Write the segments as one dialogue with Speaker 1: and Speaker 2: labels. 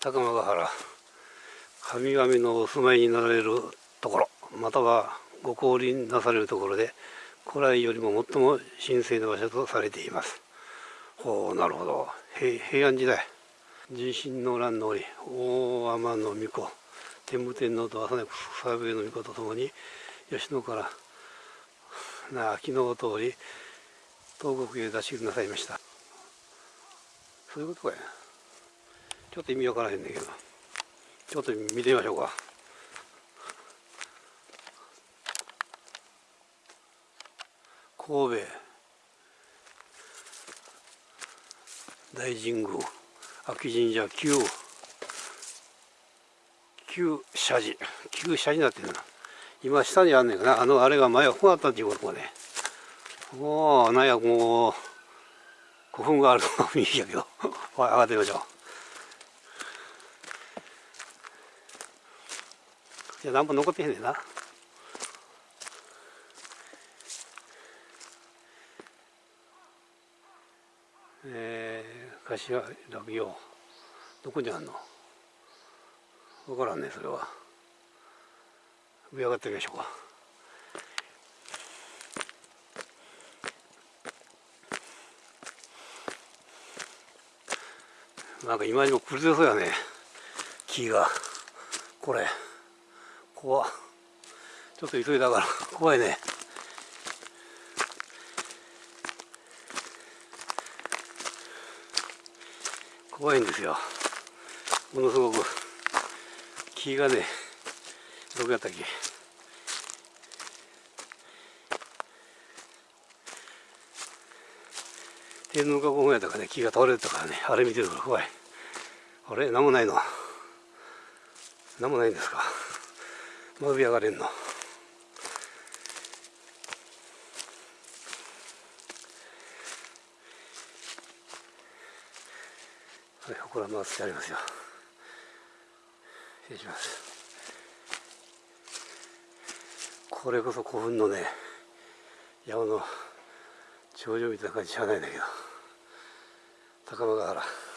Speaker 1: 高間ヶ原。神々のお住まいになられるところまたはご降臨なされるところで古来よりも最も神聖な場所とされています。ほうなるほど。平安時代。地震の乱の折大天の御子天武天皇と朝根草笛の御子とともに吉野からな秋の通り東国へ出しなさいました。そういうことかやちょっと意味わからへんねんけどちょっと見てみましょうか。神戸。大神宮。秋神社旧旧社寺。旧社寺になってるな。今下にあんねんかな。あのあれが前はこうあったっていうことね。おおなんやもう古墳があるの雰囲気やけど。上がってみましょう。いや何も残ってへんねんな。えー、柏落葉どこにあんの？分からんねそれは。上上がってみましょうか。なんか今にも崩れそうやね。木が。これ。怖ちょっと急いだから怖いね。怖いんですよ。ものすごく。木がねどこやったっけ。天皇加工やったかね木が倒れてたからねあれ見てるから怖い。あれ？何もないの？何もないんですか？まび上がれんの。はい、ほこら回してありますよ。失礼します。これこそ古墳のね山の頂上みたいな感じしゃないんだけど。高間ヶ原。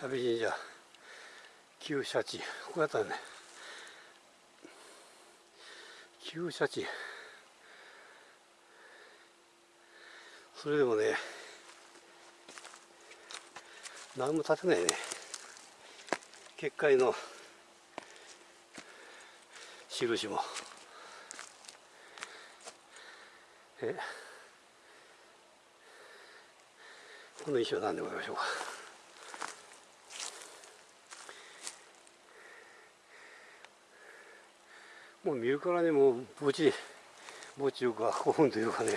Speaker 1: 阿部神社旧社地ここやったね。旧社地それでもね何も建てないね。結界の印も。え？この石は何でございましょうか。もう見るからねもう墓地墓地いうか古墳というかね。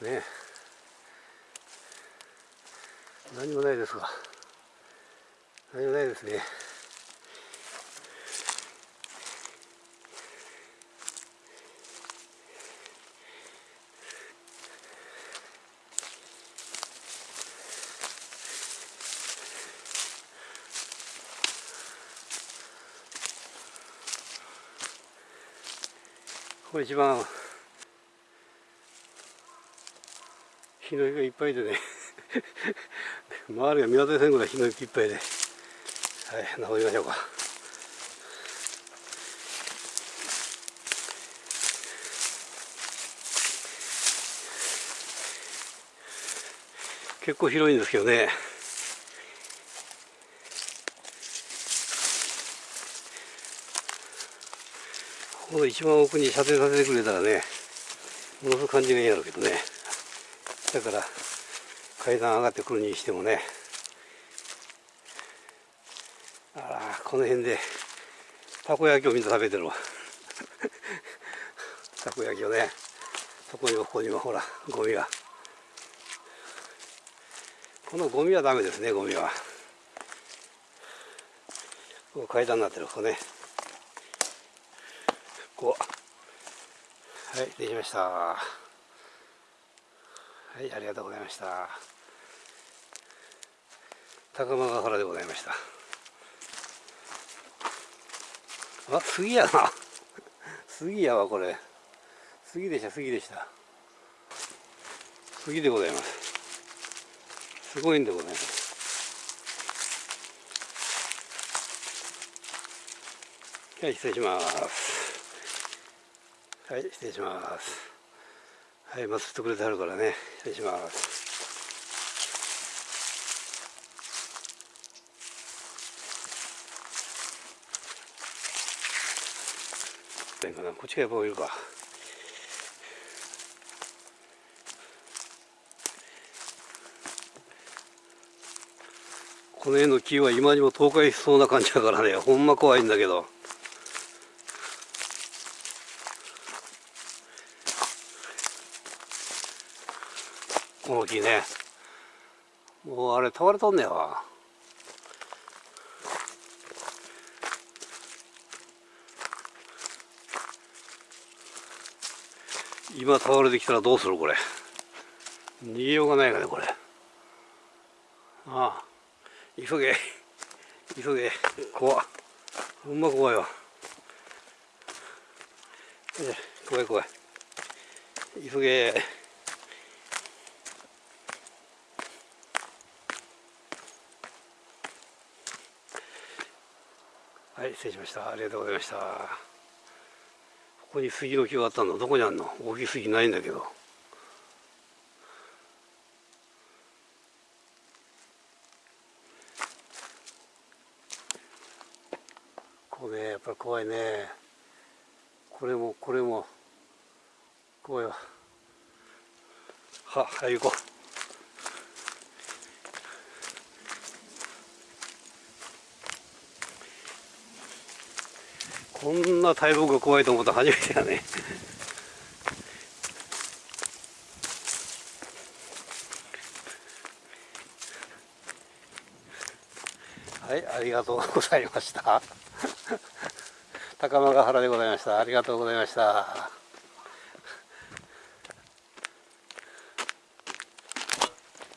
Speaker 1: ね。何もないですが何もないですね。これ一番日の日がいっぱいでね。周りが見渡せんぐらい日の日いっぱいで。はい登りましょうか。結構広いんですけどね。この一番奥に射程させてくれたらねものすごく感じがいいやろうけどね。だから階段上がってくるにしてもねあらこの辺でたこ焼きをみんな食べてるわ。たこ焼きをねそこにもここにもほらゴミが。このゴミはダメですねゴミは。ここ階段になってるここね。こう。はいできました。はいありがとうございました。高間ヶ原でございました。あ杉やな。杉やわこれ。杉でした杉でした。杉でございます。すごいんでございます。はい失礼します。はい失礼します。はい待ってくれてはるからね失礼します。こっちがやっぱいるか。この辺の木は今にも倒壊しそうな感じだからねほんま怖いんだけど。この木ね。もうあれ倒れとんねやわ。今倒れてきたらどうするこれ。逃げようがないかねこれ。ああ。急げ。急げ。怖ほんま怖いわ。怖い怖い。急げ。はい失礼しました。ありがとうございました。ここに杉の木があったの。どこにあるの？大きい杉ないんだけど。こうねやっぱり怖いね。これもこれも。怖いわ。ははい行こう。こんな大木が怖いと思った初めてだね。はいありがとうございました。高間ヶ原でございました。ありがとうございました。